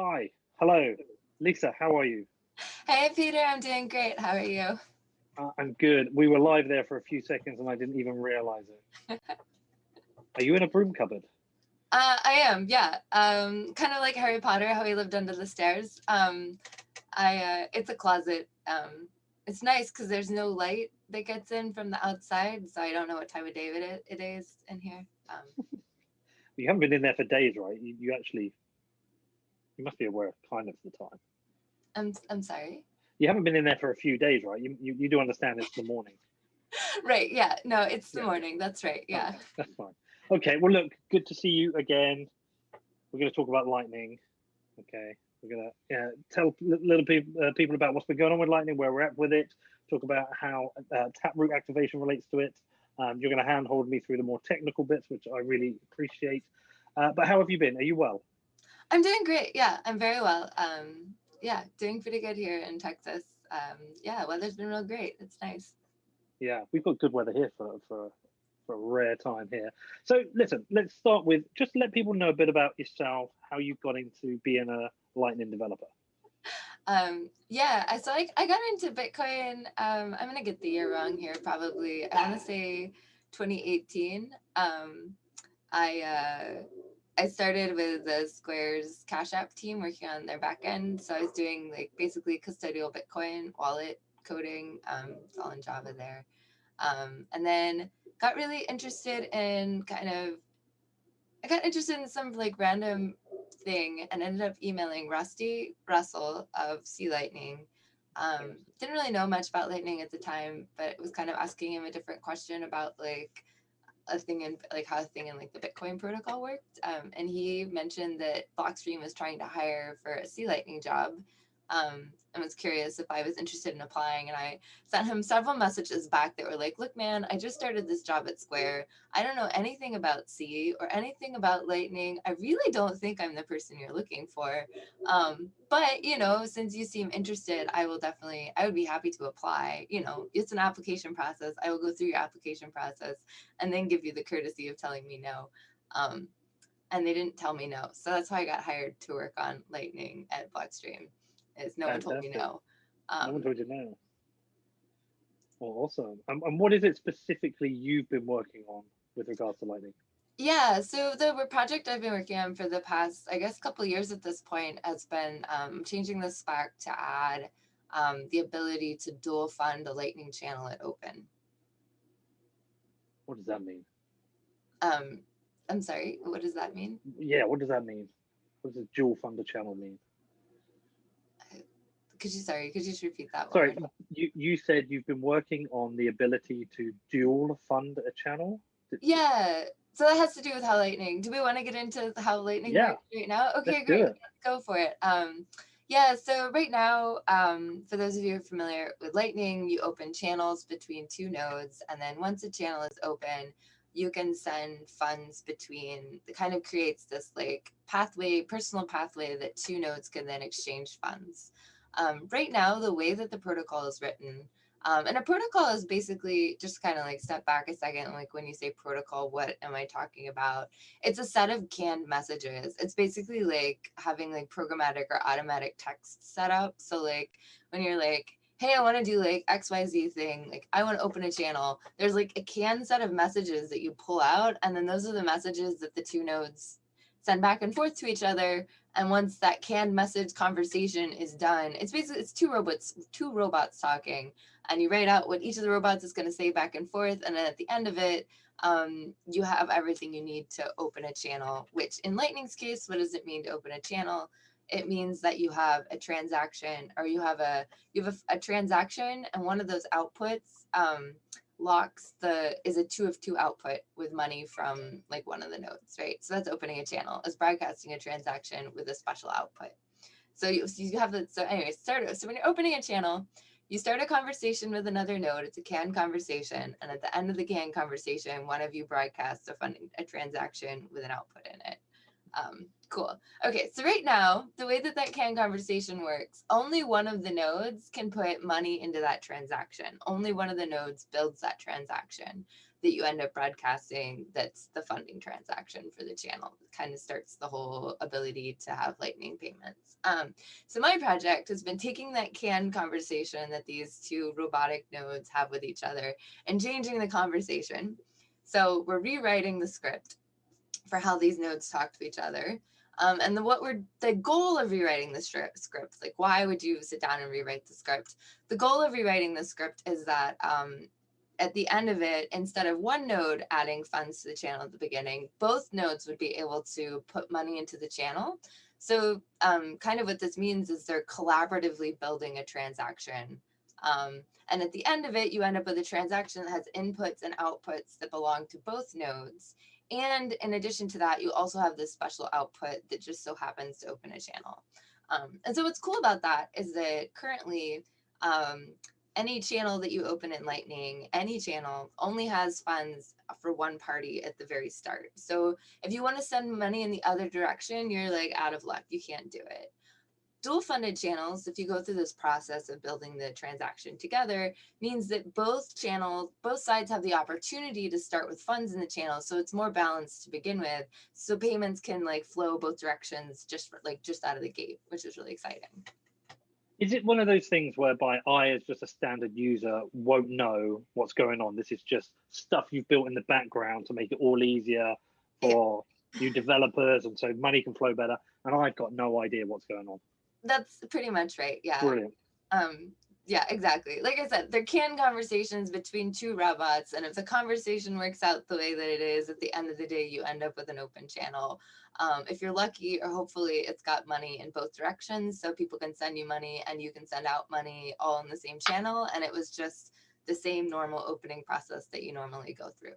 Hi, hello, Lisa, how are you? Hey, Peter, I'm doing great. How are you? Uh, I'm good. We were live there for a few seconds and I didn't even realize it. are you in a broom cupboard? Uh, I am, yeah. Um, kind of like Harry Potter, how he lived under the stairs. Um, I, uh, it's a closet. Um, it's nice because there's no light that gets in from the outside, so I don't know what time of day it, it is in here. Um, you haven't been in there for days, right? You, you actually, you must be aware of kind of the time. I'm, I'm sorry? You haven't been in there for a few days, right? You, you, you do understand it's the morning. right, yeah. No, it's the yeah. morning. That's right, yeah. Okay, that's fine. Okay, well, look, good to see you again. We're going to talk about lightning. Okay, we're going to yeah, tell little people uh, people about what's been going on with lightning, where we're at with it. Talk about how uh, taproot activation relates to it. Um, you're going to handhold me through the more technical bits, which I really appreciate. Uh, but how have you been? Are you well? I'm doing great. Yeah, I'm very well. Um, yeah, doing pretty good here in Texas. Um, yeah, weather's been real great. It's nice. Yeah, we've got good weather here for for for a rare time here. So listen, let's start with just let people know a bit about yourself, how you got into being a Lightning developer. Um, yeah, so I, I got into Bitcoin. Um, I'm gonna get the year wrong here, probably. I want to say 2018. Um, I uh, I started with the Square's Cash App team working on their backend. So I was doing like basically custodial Bitcoin wallet coding. Um, it's all in Java there. Um, and then got really interested in kind of, I got interested in some like random thing and ended up emailing Rusty Russell of C Lightning. Um, didn't really know much about Lightning at the time, but was kind of asking him a different question about like a thing in like how a thing in like the Bitcoin protocol worked. Um, and he mentioned that Blockstream was trying to hire for a C Lightning job um, and was curious if I was interested in applying. And I sent him several messages back that were like, look, man, I just started this job at Square. I don't know anything about C or anything about Lightning. I really don't think I'm the person you're looking for. Um, but, you know, since you seem interested, I will definitely, I would be happy to apply. You know, it's an application process. I will go through your application process and then give you the courtesy of telling me no. Um, and they didn't tell me no. So that's how I got hired to work on Lightning at Blockstream is no Fantastic. one told me no. Um, no one told you no. Well, awesome. Um, and what is it specifically you've been working on with regards to Lightning? Yeah, so the project I've been working on for the past, I guess, couple years at this point has been um, changing the spec to add um, the ability to dual fund a Lightning channel at Open. What does that mean? Um, I'm sorry, what does that mean? Yeah, what does that mean? What does a dual fund a channel mean? Could you sorry could you just repeat that sorry word? you you said you've been working on the ability to dual fund a channel? Yeah so that has to do with how lightning do we want to get into how lightning yeah. works right now? Okay great Let's go for it. Um yeah so right now um for those of you who are familiar with lightning you open channels between two nodes and then once a channel is open you can send funds between it kind of creates this like pathway personal pathway that two nodes can then exchange funds um, right now, the way that the protocol is written, um, and a protocol is basically just kind of like step back a second. Like when you say protocol, what am I talking about? It's a set of canned messages. It's basically like having like programmatic or automatic text set up. So like when you're like, hey, I want to do like XYZ thing, like I want to open a channel, there's like a canned set of messages that you pull out. And then those are the messages that the two nodes send back and forth to each other. And once that canned message conversation is done, it's basically it's two robots, two robots talking, and you write out what each of the robots is going to say back and forth. And then at the end of it, um, you have everything you need to open a channel, which in Lightning's case, what does it mean to open a channel? It means that you have a transaction or you have a you have a, a transaction and one of those outputs um, locks the is a two of two output with money from like one of the nodes, right? So that's opening a channel is broadcasting a transaction with a special output. So you, so you have the so anyway, start so when you're opening a channel, you start a conversation with another node. It's a CAN conversation, and at the end of the CAN conversation, one of you broadcasts a funding a transaction with an output in it. Um, cool. Okay, so right now, the way that that CAN conversation works, only one of the nodes can put money into that transaction. Only one of the nodes builds that transaction. that you end up broadcasting that's the funding transaction for the channel. It kind of starts the whole ability to have lightning payments. Um, so my project has been taking that CAN conversation that these two robotic nodes have with each other and changing the conversation. So we're rewriting the script for how these nodes talk to each other. Um, and the, what we're the goal of rewriting the script, like why would you sit down and rewrite the script? The goal of rewriting the script is that um, at the end of it, instead of one node adding funds to the channel at the beginning, both nodes would be able to put money into the channel. So um, kind of what this means is they're collaboratively building a transaction. Um, and at the end of it, you end up with a transaction that has inputs and outputs that belong to both nodes. And in addition to that, you also have this special output that just so happens to open a channel. Um, and so what's cool about that is that currently um, any channel that you open in Lightning, any channel only has funds for one party at the very start. So if you want to send money in the other direction, you're like out of luck. You can't do it dual funded channels, if you go through this process of building the transaction together, means that both channels, both sides have the opportunity to start with funds in the channel. So it's more balanced to begin with. So payments can like flow both directions just like just out of the gate, which is really exciting. Is it one of those things whereby I, as just a standard user, won't know what's going on? This is just stuff you've built in the background to make it all easier for you developers, and so money can flow better. And I've got no idea what's going on. That's pretty much right. Yeah. Brilliant. Um, yeah, exactly. Like I said, there can conversations between two robots, and if the conversation works out the way that it is, at the end of the day, you end up with an open channel. Um, if you're lucky, or hopefully it's got money in both directions, so people can send you money and you can send out money all in the same channel, and it was just the same normal opening process that you normally go through.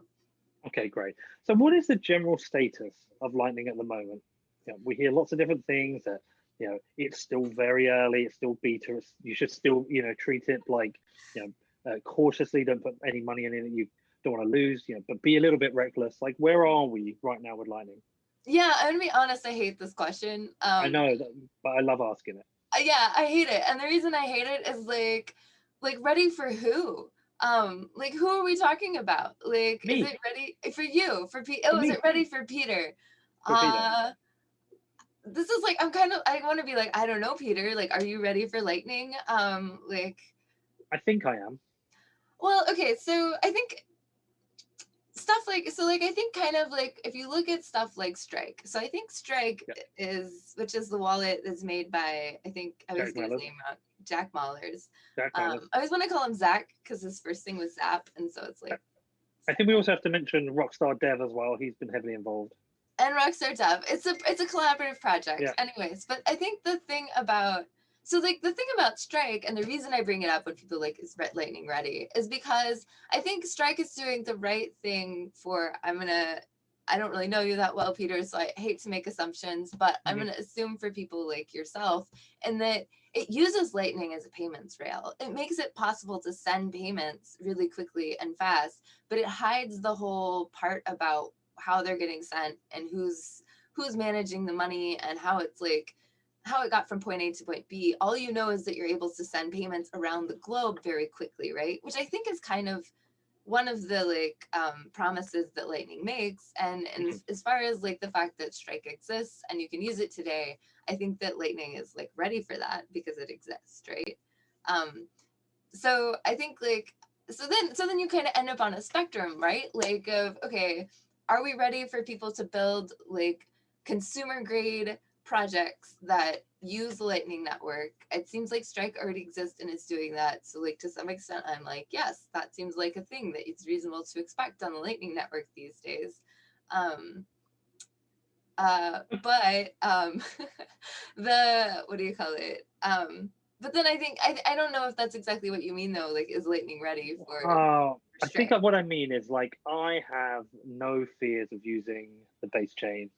Okay, great. So, what is the general status of Lightning at the moment? You know, we hear lots of different things that you know it's still very early it's still beta you should still you know treat it like you know uh, cautiously don't put any money in it that you don't want to lose you know but be a little bit reckless. Like where are we right now with lightning? Yeah i'm gonna be honest i hate this question. Um, i know but i love asking it. uh, yeah i hate it and the reason i hate it is like like ready for who? Um like who are we talking about? Like Me. is it ready for you for Pete? oh is it ready for peter? For uh Peter this is like I'm kind of I want to be like I don't know Peter like are you ready for lightning? Um like I think I am. Well okay so I think stuff like so like I think kind of like if you look at stuff like Strike so I think Strike is which is the wallet that's made by I think I was gonna his name wrong Jack Mallers. Jack. Um, I always want to call him Zach because his first thing was Zap and so it's like I think we also have to mention Rockstar Dev as well he's been heavily involved and Rockstar Dev. It's a it's a collaborative project. Yeah. Anyways, but I think the thing about so like the thing about Strike and the reason I bring it up when people like is Red Lightning ready is because I think Strike is doing the right thing for I'm gonna I don't really know you that well, Peter, so I hate to make assumptions, but I'm mm-hmm. going to assume for people like yourself, and that it uses Lightning as a payments rail. It makes it possible to send payments really quickly and fast, but it hides the whole part about how they're getting sent and who's who's managing the money and how it's like how it got from point A to point B. All you know is that you're able to send payments around the globe very quickly, right? Which I think is kind of one of the like um, promises that Lightning makes. And, and mm-hmm. as far as like the fact that Strike exists and you can use it today, I think that Lightning is like ready for that because it exists, right? Um, so I think like so then so then you kind of end up on a spectrum, right? Like of okay, are we ready for people to build like consumer grade projects that use the lightning network? It seems like strike already exists and is doing that. So like to some extent i'm like yes that seems like a thing that it's reasonable to expect on the lightning network these days. Um uh but um the what do you call it? Um but then i think i, I don't know if that's exactly what you mean though like is lightning ready for uh, I think what I mean is like I have no fears of using the base chain.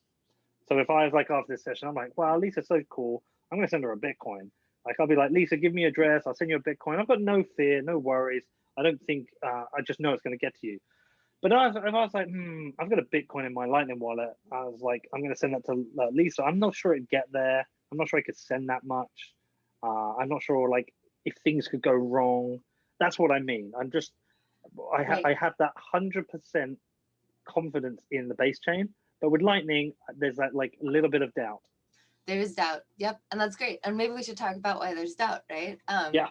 So if I was like after this session, I'm like, wow, Lisa's so cool. I'm gonna send her a Bitcoin. Like I'll be like, Lisa, give me your address. I'll send you a Bitcoin. I've got no fear, no worries. I don't think uh, I just know it's gonna get to you. But I was, if I was like, hmm, I've got a Bitcoin in my Lightning wallet, I was like, I'm gonna send that to uh, Lisa. I'm not sure it'd get there. I'm not sure I could send that much. Uh, I'm not sure like if things could go wrong. That's what I mean. I'm just I, ha right. I have that 100% confidence in the base chain. But with Lightning, there's that like a little bit of doubt. There is doubt. Yep. And that's great. And maybe we should talk about why there's doubt, right? Um, yeah.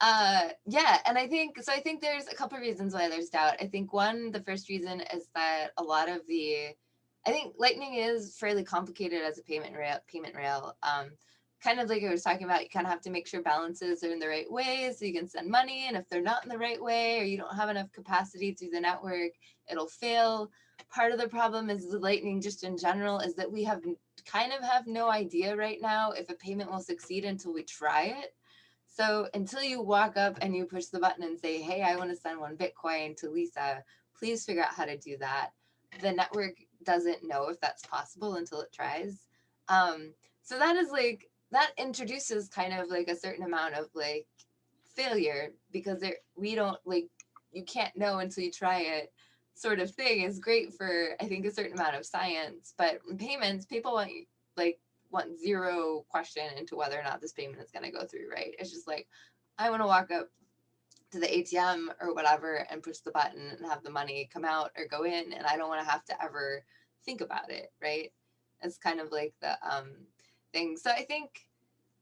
Uh, yeah. And I think, so I think there's a couple of reasons why there's doubt. I think one, the first reason is that a lot of the, I think Lightning is fairly complicated as a payment rail, payment rail. Um, kind of like I was talking about, you kind of have to make sure balances are in the right way so you can send money. And if they're not in the right way or you don't have enough capacity through the network, it'll fail. Part of the problem is the Lightning just in general is that we have kind of have no idea right now if a payment will succeed until we try it. So until you walk up and you push the button and say, hey, I want to send one Bitcoin to Lisa, please figure out how to do that. The network doesn't know if that's possible until it tries. Um, so that is like that introduces kind of like a certain amount of like failure because there we don't like you can't know until you try it sort of thing is great for I think a certain amount of science but payments people want like want zero question into whether or not this payment is going to go through right? It's just like I want to walk up to the ATM or whatever and push the button and have the money come out or go in and I don't want to have to ever think about it right? It's kind of like the um thing. So I think,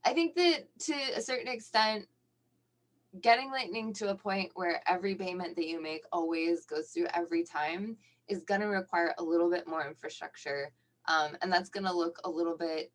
I think that to a certain extent, getting Lightning to a point where every payment that you make always goes through every time is going to require a little bit more infrastructure. Um, and that's going to look a little bit,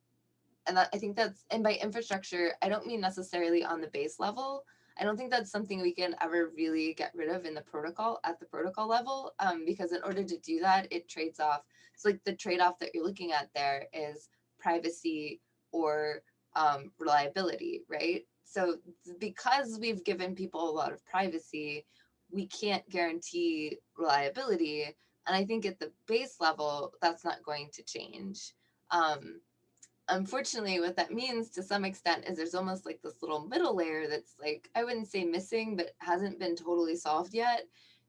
and that, I think that's, and by infrastructure, I don't mean necessarily on the base level. I don't think that's something we can ever really get rid of in the protocol at the protocol level, um, because in order to do that, it trades off. So like the trade-off that you're looking at there is privacy or um, reliability, right? So because we've given people a lot of privacy, we can't guarantee reliability. And I think at the base level, that's not going to change. Um, unfortunately, what that means to some extent is there's almost like this little middle layer that's like, I wouldn't say missing, but hasn't been totally solved yet,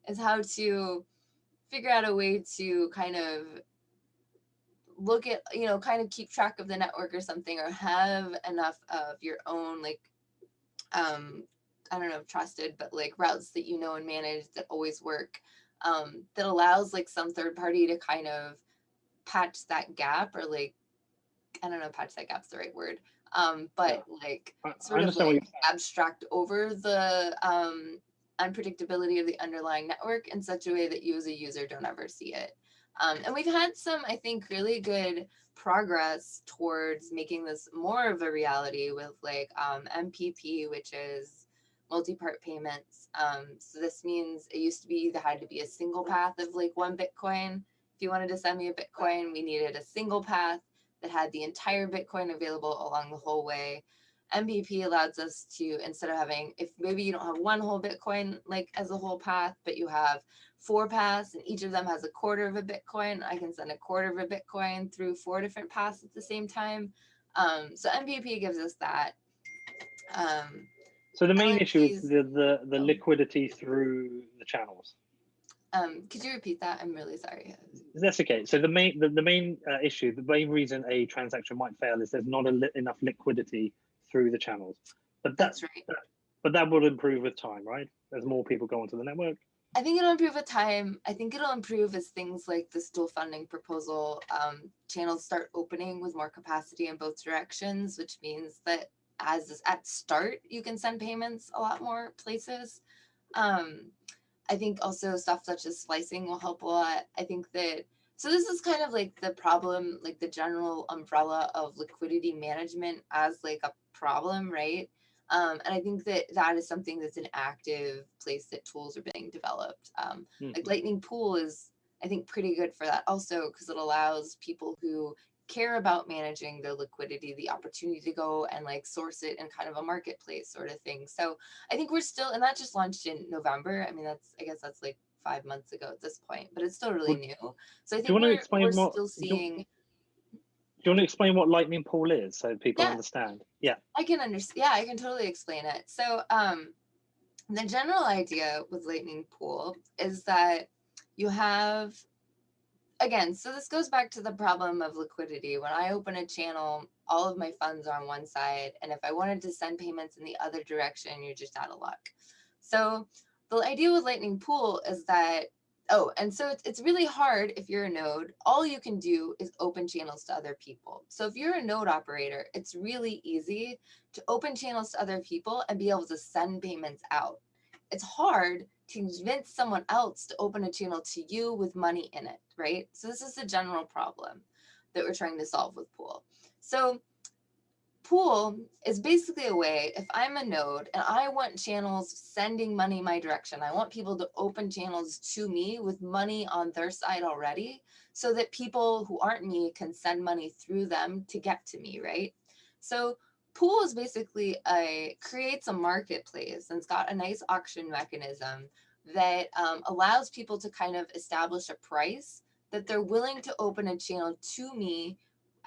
is how to figure out a way to kind of look at, you know, kind of keep track of the network or something, or have enough of your own, like, um, I don't know, trusted, but like routes that you know and manage that always work, um, that allows like some third party to kind of patch that gap or like, I don't know, patch that gap's the right word. Um, but yeah. like sort of like abstract over the um, unpredictability of the underlying network in such a way that you as a user don't ever see it. Um, and we've had some, I think, really good progress towards making this more of a reality with like um, MPP, which is multi-part payments. Um, so this means it used to be there had to be a single path of like one Bitcoin. If you wanted to send me a Bitcoin, we needed a single path that had the entire Bitcoin available along the whole way. MPP allows us to, instead of having, if maybe you don't have one whole Bitcoin like as a whole path, but you have four paths and each of them has a quarter of a Bitcoin, I can send a quarter of a Bitcoin through four different paths at the same time. Um, so MPP gives us that. Um, so the main issue is the, the, the oh. liquidity through the channels. Um, could you repeat that? I'm really sorry. That's okay. So the main the, the main uh, issue, the main reason a transaction might fail is there's not li enough liquidity through the channels. But that's, that's right. That, but that will improve with time, right? As more people go onto the network. I think it'll improve with time. I think it'll improve as things like this dual funding proposal um, channels start opening with more capacity in both directions, which means that as at start, you can send payments a lot more places. Um, I think also stuff such as splicing will help a lot. I think that, so this is kind of like the problem, like the general umbrella of liquidity management as like a problem, right? Um, and I think that that is something that's an active place that tools are being developed. Um, mm-hmm. Like Lightning Pool is, I think, pretty good for that also because it allows people who care about managing their liquidity the opportunity to go and like source it in kind of a marketplace sort of thing. So I think we're still, and that just launched in November. I mean, that's, I guess that's like five months ago at this point, but it's still really new. So I think we're, we're still seeing do you want to explain what lightning pool is so people yeah. understand? Yeah. I can understand yeah i can totally explain it. So um the general idea with lightning pool is that you have again so this goes back to the problem of liquidity. When i open a channel all of my funds are on one side and if i wanted to send payments in the other direction you're just out of luck. So the idea with Lightning Pool is that, oh, and so it's, it's really hard if you're a node, all you can do is open channels to other people. So if you're a node operator, it's really easy to open channels to other people and be able to send payments out. It's hard to convince someone else to open a channel to you with money in it, right? So this is a general problem that we're trying to solve with Pool. So pool is basically a way, if I'm a node and I want channels sending money my direction, I want people to open channels to me with money on their side already so that people who aren't me can send money through them to get to me, right? So pool is basically a creates a marketplace and it's got a nice auction mechanism that um, allows people to kind of establish a price that they're willing to open a channel to me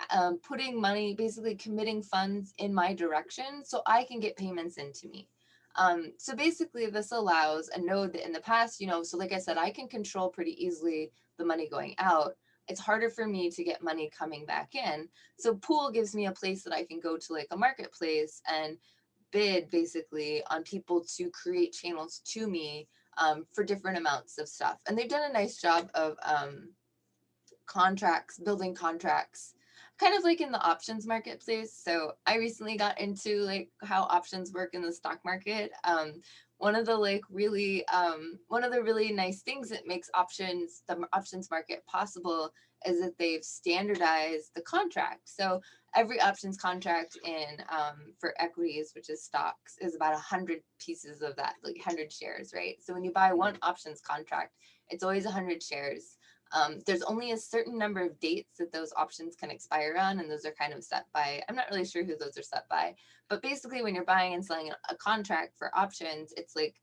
um, putting money, basically committing funds in my direction so I can get payments into me. Um, so basically this allows a node that in the past, you know, so like I said, I can control pretty easily the money going out. It's harder for me to get money coming back in. So pool gives me a place that I can go to like a marketplace and bid basically on people to create channels to me um, for different amounts of stuff. And they've done a nice job of um, contracts, building contracts kind of like in the options marketplace. So I recently got into like how options work in the stock market. Um, one of the like really, um, one of the really nice things that makes options, the options market possible is that they've standardized the contract. So every options contract in um, for equities, which is stocks, is about a hundred pieces of that, like hundred shares, right? So when you buy one options contract, it's always a hundred shares. Um, there's only a certain number of dates that those options can expire on, and those are kind of set by, I'm not really sure who those are set by, but basically when you're buying and selling a contract for options, it's like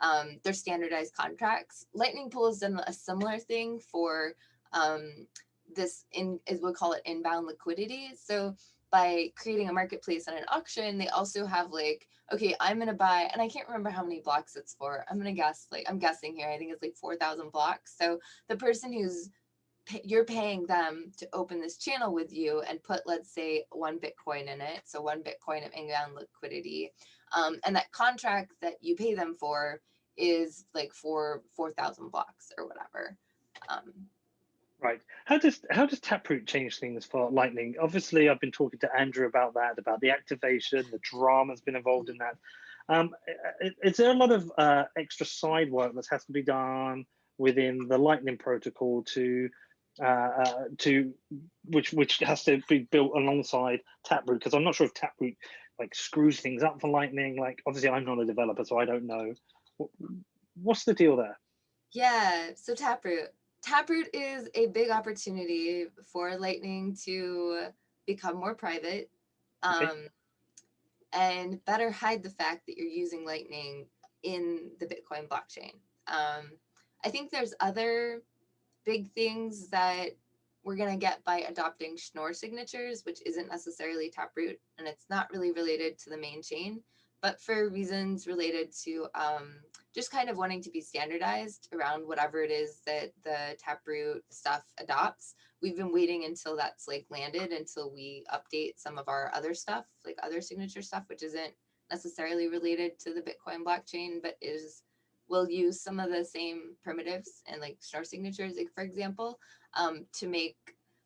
um, they're standardized contracts. Lightning Pool has done a similar thing for um, this, in, is we call it inbound liquidity. So by creating a marketplace and an auction, they also have like, okay, I'm gonna buy, and I can't remember how many blocks it's for. I'm gonna guess, like, I'm guessing here, I think it's like 4,000 blocks. So the person who's, you're paying them to open this channel with you and put, let's say, one Bitcoin in it. So one Bitcoin of inbound liquidity. Um, and that contract that you pay them for is like for 4,000 blocks or whatever. Um, Right. How does how does Taproot change things for Lightning? Obviously, I've been talking to Andrew about that, about the activation, the drama's been involved in that. Um, is there a lot of uh, extra side work that has to be done within the Lightning protocol to uh, uh, to which which has to be built alongside Taproot? Because I'm not sure if Taproot like screws things up for Lightning. Like obviously, I'm not a developer, so I don't know. What's the deal there? Yeah, so Taproot. Taproot is a big opportunity for Lightning to become more private um, okay. and better hide the fact that you're using Lightning in the Bitcoin blockchain. Um, I think there's other big things that we're going to get by adopting Schnorr signatures, which isn't necessarily Taproot, and it's not really related to the main chain but for reasons related to um, just kind of wanting to be standardized around whatever it is that the Taproot stuff adopts. We've been waiting until that's like landed until we update some of our other stuff, like other signature stuff, which isn't necessarily related to the Bitcoin blockchain, but is will use some of the same primitives and like Schnorr signatures, like for example, um, to make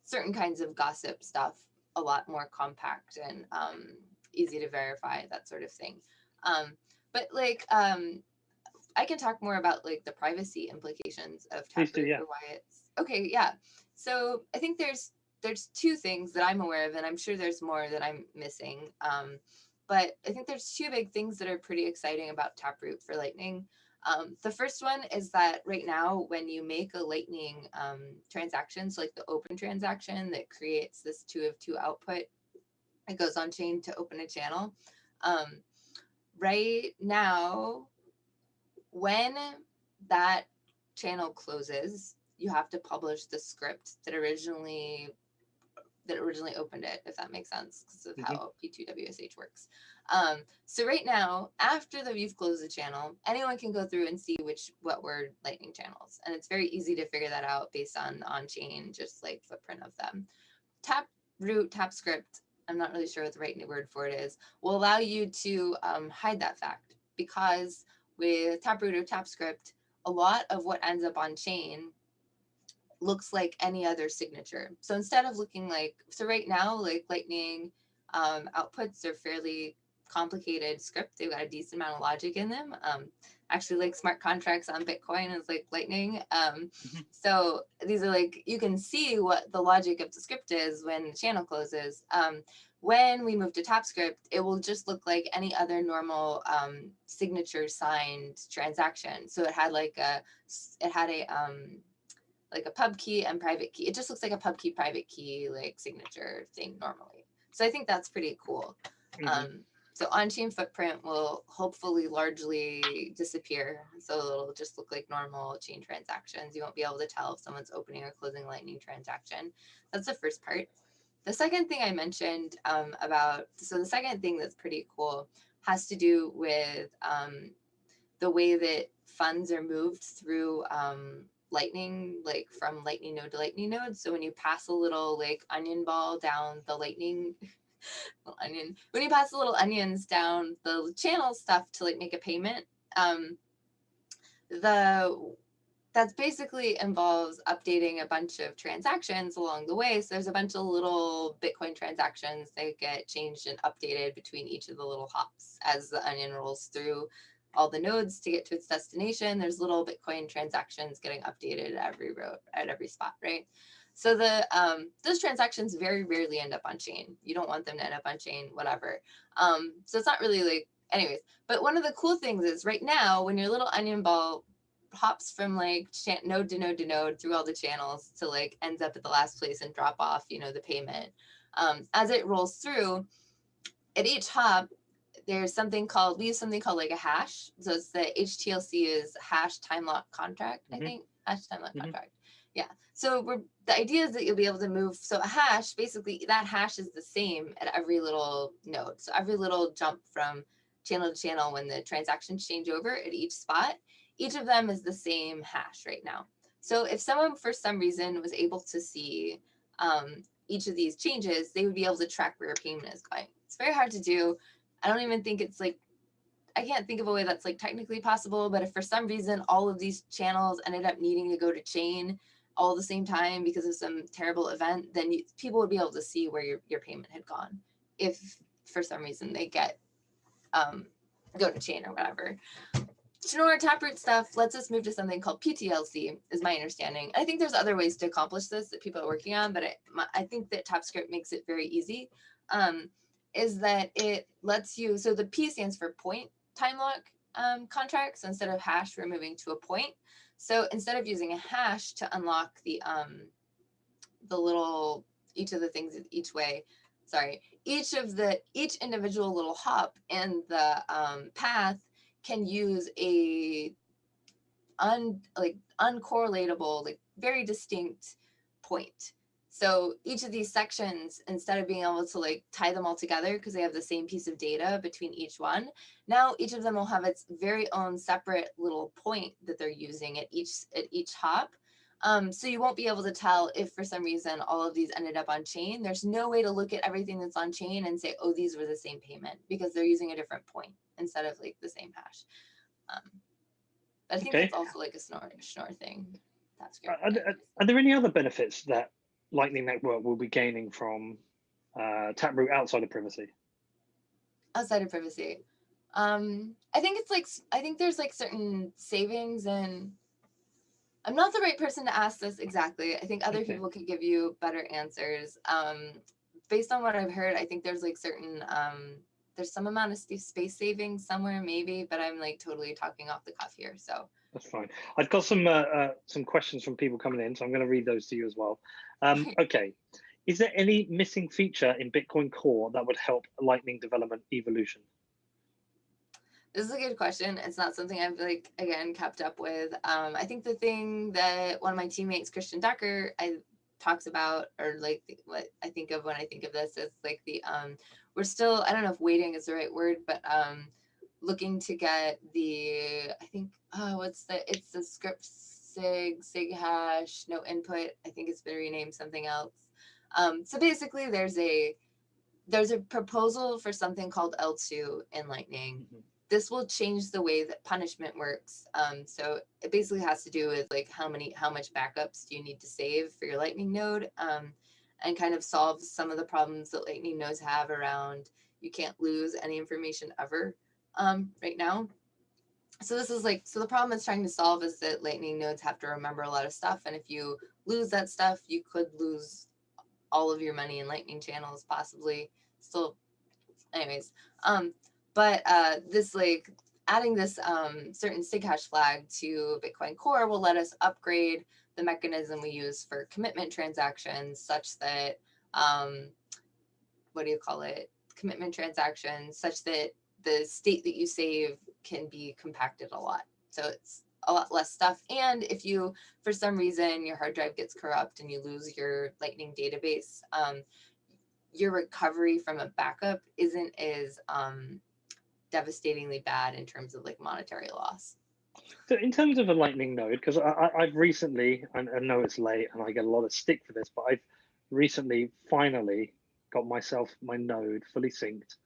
certain kinds of gossip stuff a lot more compact and um, easy to verify, that sort of thing. Um, but like, um, I can talk more about like the privacy implications of Taproot yeah. why it's okay. Yeah. So I think there's there's two things that I'm aware of, and I'm sure there's more that I'm missing. Um, but I think there's two big things that are pretty exciting about Taproot for Lightning. Um, the first one is that right now, when you make a Lightning um, transaction, so like the open transaction that creates this two of two output it goes on chain to open a channel. Um, right now, when that channel closes, you have to publish the script that originally that originally opened it, if that makes sense, because of mm -hmm. how P2WSH works. Um, so right now, after the you've closed the channel, anyone can go through and see which what were lightning channels. And it's very easy to figure that out based on on-chain, just like footprint of them. Tap root, tap script I'm not really sure what the right word for it is, will allow you to um, hide that fact because with Taproot or TapScript, a lot of what ends up on chain looks like any other signature. So instead of looking like, so right now, like Lightning um, outputs are fairly complicated script. They've got a decent amount of logic in them. Um, actually like smart contracts on Bitcoin is like lightning. Um, mm-hmm. so these are like, you can see what the logic of the script is when the channel closes. Um, when we move to TapScript, it will just look like any other normal um, signature signed transaction. So it had like a, it had a, um, like a pub key and private key. It just looks like a pub key, private key, like signature thing normally. So I think that's pretty cool. Mm -hmm. um, so on-chain footprint will hopefully largely disappear. So it'll just look like normal chain transactions. You won't be able to tell if someone's opening or closing lightning transaction. That's the first part. The second thing I mentioned um, about, so the second thing that's pretty cool has to do with um, the way that funds are moved through um, lightning, like from lightning node to lightning node. So when you pass a little like onion ball down the lightning onion. When you pass the little onions down the channel stuff to like make a payment, um, the that's basically involves updating a bunch of transactions along the way. So there's a bunch of little Bitcoin transactions that get changed and updated between each of the little hops as the onion rolls through all the nodes to get to its destination. There's little Bitcoin transactions getting updated at every road at every spot, right? So the um, those transactions very rarely end up on chain. You don't want them to end up on chain, whatever. Um, so it's not really like, anyways. But one of the cool things is right now, when your little onion ball hops from like node to node to node through all the channels to like ends up at the last place and drop off, you know, the payment. Um, as it rolls through, at each hop, there's something called, we use something called like a hash. So it's the HTLC is hash time lock contract, mm -hmm. I mm-hmm. think, hash time lock mm -hmm. contract. Yeah. So we're, the idea is that you'll be able to move. So a hash, basically that hash is the same at every little node. So every little jump from channel to channel when the transactions change over at each spot, each of them is the same hash right now. So if someone for some reason was able to see um, each of these changes, they would be able to track where your payment is going. It's very hard to do. I don't even think it's like, I can't think of a way that's like technically possible, but if for some reason all of these channels ended up needing to go to chain, all the same time because of some terrible event, then you, people would be able to see where your, your payment had gone if for some reason they get um, go to chain or whatever. Schnorr Taproot stuff lets us move to something called PTLC, is my understanding. I think there's other ways to accomplish this that people are working on, but I, I think that TapScript makes it very easy. Um, is that it lets you, so the P stands for point time lock um, contracts. Instead of hash, we're moving to a point. So instead of using a hash to unlock the um, the little each of the things each way, sorry, each of the each individual little hop in the um, path can use a un like uncorrelatable, like very distinct point. So each of these sections, instead of being able to like tie them all together because they have the same piece of data between each one, now each of them will have its very own separate little point that they're using at each at each hop. Um, so you won't be able to tell if for some reason all of these ended up on chain. There's no way to look at everything that's on chain and say, oh, these were the same payment because they're using a different point instead of like the same hash. Um, but I think okay. that's also like a Schnorr, Schnorr thing. That's great. Are, are there any other benefits that Lightning Network will be gaining from uh, Taproot outside of privacy? Outside of privacy. Um, I think it's like, I think there's like certain savings and I'm not the right person to ask this exactly. I think other okay. people could give you better answers. Um, based on what I've heard, I think there's like certain, um, there's some amount of space savings somewhere maybe, but I'm like totally talking off the cuff here. So that's fine. I've got some uh, uh, some questions from people coming in, so I'm going to read those to you as well. Um, okay, is there any missing feature in Bitcoin Core that would help Lightning development evolution? This is a good question. It's not something I've like again kept up with. Um, I think the thing that one of my teammates, Christian Decker, I talks about, or like what I think of when I think of this is like the um, we're still I don't know if waiting is the right word, but um, looking to get the I think oh what's the it's the script sig sig hash no input I think it's been renamed something else um, so basically there's a there's a proposal for something called eltoo in Lightning mm -hmm. this will change the way that punishment works. Um, so it basically has to do with like how many, how much backups do you need to save for your Lightning node um, and kind of solves some of the problems that Lightning nodes have around you can't lose any information ever um, right now. So this is like, so the problem it's trying to solve is that Lightning nodes have to remember a lot of stuff. And if you lose that stuff, you could lose all of your money in Lightning channels, possibly still, anyways. Um, but uh, this like adding this um, certain SIG hash flag to Bitcoin Core will let us upgrade the mechanism we use for commitment transactions such that, um, what do you call it? Commitment transactions such that the state that you save can be compacted a lot. So it's a lot less stuff. And if you, for some reason, your hard drive gets corrupt and you lose your Lightning database, um, your recovery from a backup isn't as um, devastatingly bad in terms of like monetary loss. So in terms of a lightning node, because I've recently, and I know it's late and I get a lot of stick for this, but I've recently finally got myself my node fully synced,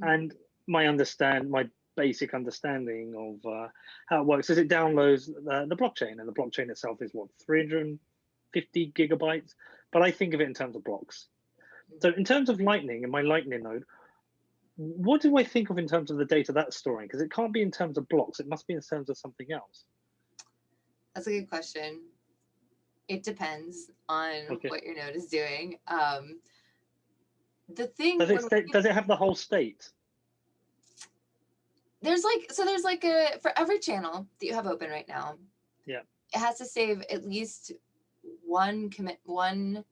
mm. and my understand my basic understanding of uh, how it works is it downloads the, the blockchain, and the blockchain itself is what 350 gigabytes, but I think of it in terms of blocks. Mm. So in terms of Lightning and my Lightning node, what do I think of in terms of the data that's storing? Because it can't be in terms of blocks. It must be in terms of something else. That's a good question. It depends on okay. what your node is doing. Um, the thing does it, does it have the whole state? There's like so there's like a for every channel that you have open right now. Yeah. It has to save at least one commit one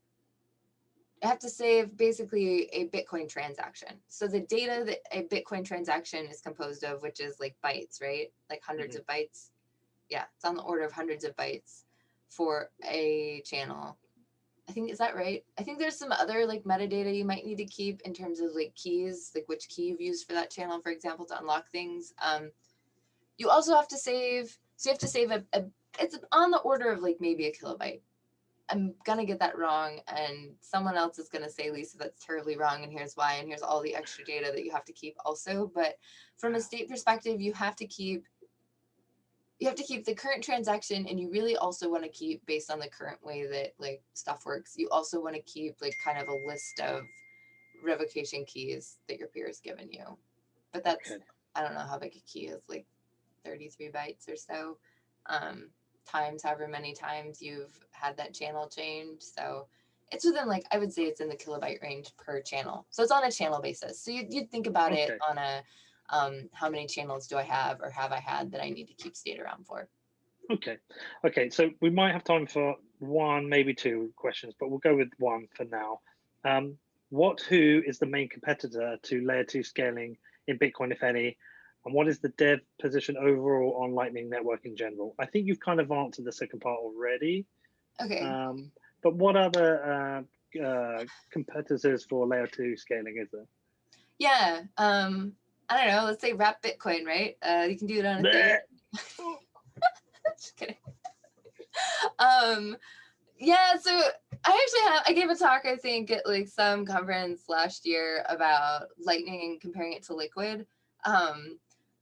I have to save basically a Bitcoin transaction. So the data that a Bitcoin transaction is composed of, which is like bytes, right? Like 100s mm -hmm. of bytes. Yeah, it's on the order of hundreds of bytes for a channel. I think, is that right? I think there's some other like metadata you might need to keep in terms of like keys, like which key you've used for that channel, for example, to unlock things. Um, you also have to save, so you have to save a, a it's on the order of like maybe a kilobyte I'm gonna get that wrong and someone else is gonna say, Lisa, that's terribly wrong and here's why and here's all the extra data that you have to keep also. But from a state perspective, you have to keep you have to keep the current transaction and you really also want to keep based on the current way that like stuff works. You also want to keep like kind of a list of revocation keys that your peer has given you. But that's okay. I don't know how big a key is, like 33 bytes or so. Um, times, however many times you've had that channel change. So it's within like, I would say it's in the kilobyte range per channel. So it's on a channel basis. So you'd, you'd think about okay. it on a, um, how many channels do I have or have I had that I need to keep state around for? Okay. Okay. So we might have time for one, maybe two questions, but we'll go with one for now. Um, what, who is the main competitor to layer two scaling in Bitcoin, if any? And what is the dev position overall on Lightning Network in general? I think you've kind of answered the second part already. Okay. Um, but what other uh, uh, competitors for layer two scaling is there? Yeah, um, I don't know. Let's say Wrap Bitcoin, right? Uh, you can do it on a Just kidding. um, yeah, so I actually have I gave a talk I think at like some conference last year about Lightning and comparing it to Liquid. Um,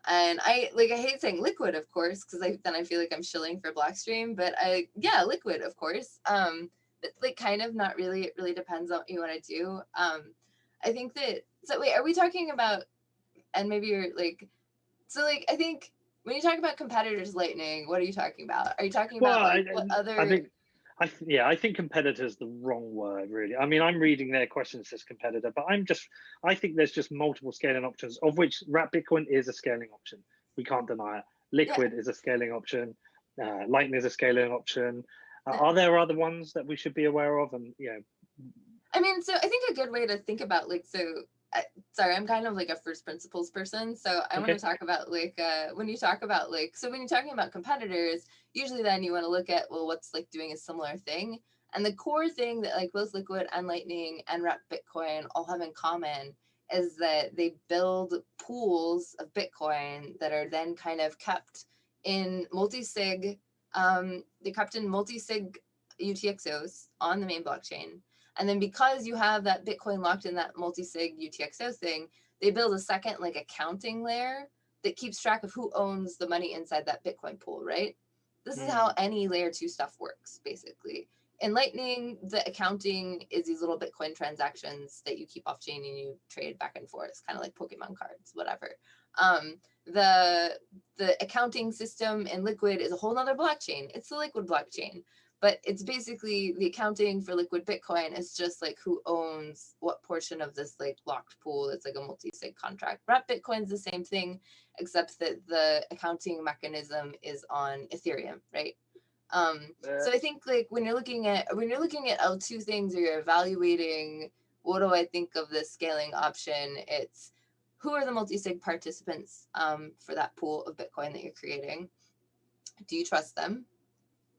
and I like I hate saying liquid, of course, because I then I feel like I'm shilling for Blockstream. But I yeah, liquid, of course. Um, but like kind of not really. It really depends on what you want to do. Um, I think that so wait, are we talking about? And maybe you're like, so like I think when you talk about competitors lightning, what are you talking about? Are you talking about well, like, I, what other? I think I yeah, I think competitor is the wrong word, really. I mean, I'm reading their questions as competitor, but I'm just, I think there's just multiple scaling options, of which Wrap Bitcoin is a scaling option. We can't deny it. Liquid yeah. is a scaling option. Uh, Lightning is a scaling option. Uh, are there other ones that we should be aware of? And you know, I mean, so I think a good way to think about like so I, sorry, I'm kind of like a first principles person. So I okay. want to talk about like, uh, when you talk about like, so when you're talking about competitors, usually then you want to look at, well, what's like doing a similar thing. And the core thing that like both Liquid and Lightning and Wrap Bitcoin all have in common is that they build pools of Bitcoin that are then kind of kept in multi-sig, um, they kept in multi-sig UTXOs on the main blockchain. And then because you have that Bitcoin locked in that multi-sig UTXO thing, they build a second like accounting layer that keeps track of who owns the money inside that Bitcoin pool, right? This is how mm. any layer two stuff works, basically. In Lightning, the accounting is these little Bitcoin transactions that you keep off chain and you trade back and forth, kind of like Pokemon cards, whatever. Um, the the accounting system in Liquid is a whole nother blockchain. It's the Liquid blockchain but it's basically the accounting for liquid Bitcoin is just like who owns what portion of this like locked pool. It's like a multi-sig contract. Wrap Bitcoin's the same thing, except that the accounting mechanism is on Ethereum, right? Um, so I think like when you're looking at when you're looking at L2 things or you're evaluating what do I think of the scaling option, it's who are the multi-sig participants um, for that pool of Bitcoin that you're creating? Do you trust them?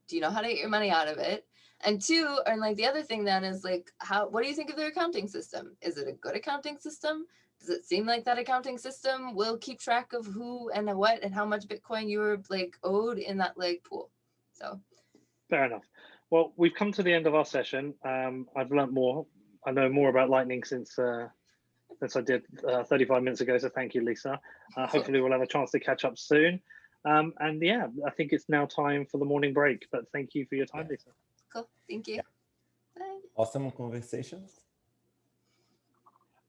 Do you know how to get your money out of it? And two, and like the other thing then is like, how, what do you think of their accounting system? Is it a good accounting system? Does it seem like that accounting system will keep track of who and what and how much Bitcoin you were like owed in that like pool? So. Fair enough. Well, we've come to the end of our session. Um, I've learned more. I know more about Lightning since uh, since I did uh, 35 minutes ago. So thank you, Lisa. Uh, hopefully we'll have a chance to catch up soon. Um, and yeah, I think it's now time for the morning break. But thank you for your time, Lisa. Cool. Thank you. Bye. Awesome conversations.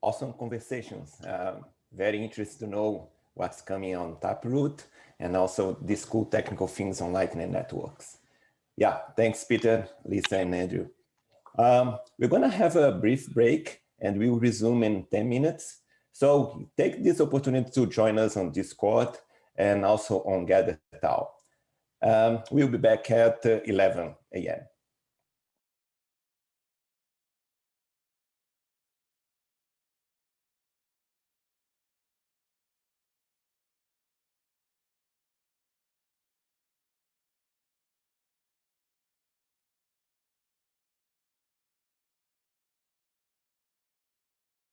Awesome conversations. Um, very interested to know what's coming on Taproot and also these cool technical things on Lightning Networks. Yeah, thanks, Peter, Lisa, and Andrew. Um, we're going to have a brief break and we'll resume in 10 minutes. So take this opportunity to join us on Discord and also on Gather Um, we'll be back at 11 a.m.